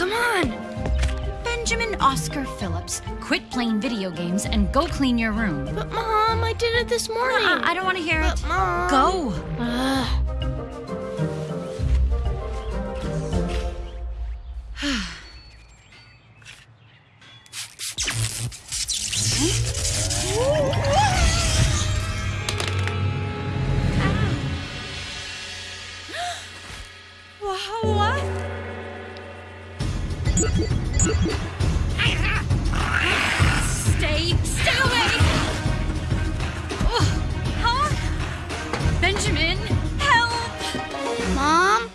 Come on! Benjamin Oscar Phillips, quit playing video games and go clean your room. But, Mom, I did it this morning. I don't want to hear but it. Mom... Go! Ugh. Stay, stay away! Ugh. Huh? Benjamin, help! Mom?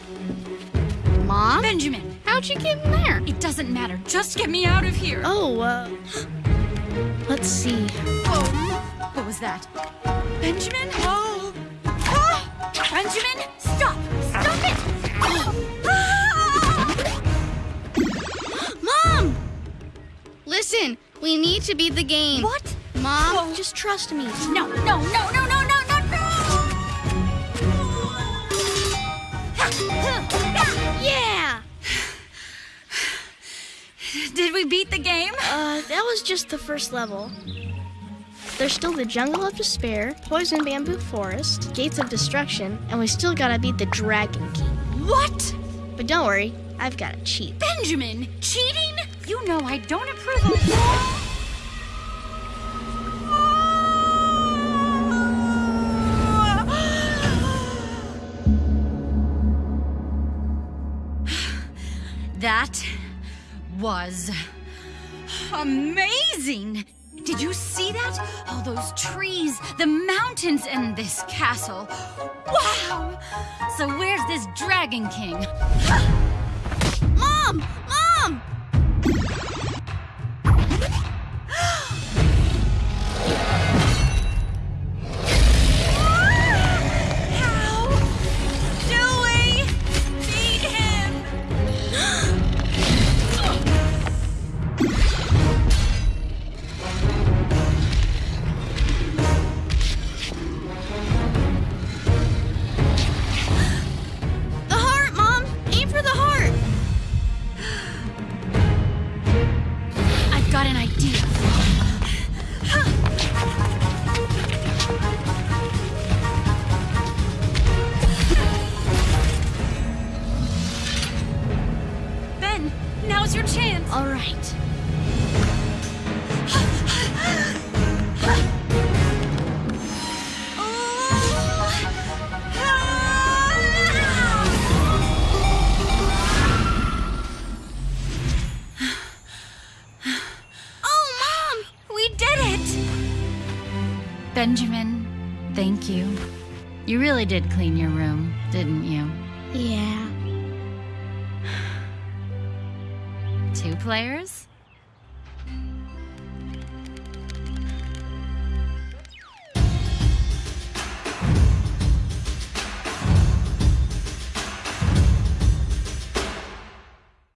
Mom? Benjamin, How'd you get in there? it doesn't matter. Just get me out of here. Oh, uh. Let's see. Whoa. What was that? Benjamin? Oh. Ah! Benjamin! Stop Listen, we need to beat the game. What? Mom, Whoa. just trust me. No, no, no, no, no, no, no, no! Yeah! Did we beat the game? Uh, that was just the first level. There's still the Jungle of Despair, Poison Bamboo Forest, Gates of Destruction, and we still gotta beat the Dragon King. What? But don't worry, I've got a cheat. Benjamin, cheating? You know I don't approve of That was amazing. Did you see that? All those trees, the mountains, and this castle. Wow! So where's this Dragon King? Your chance. All right. Oh, Mom! We did it! Benjamin, thank you. You really did clean your room, didn't you? Yeah. players?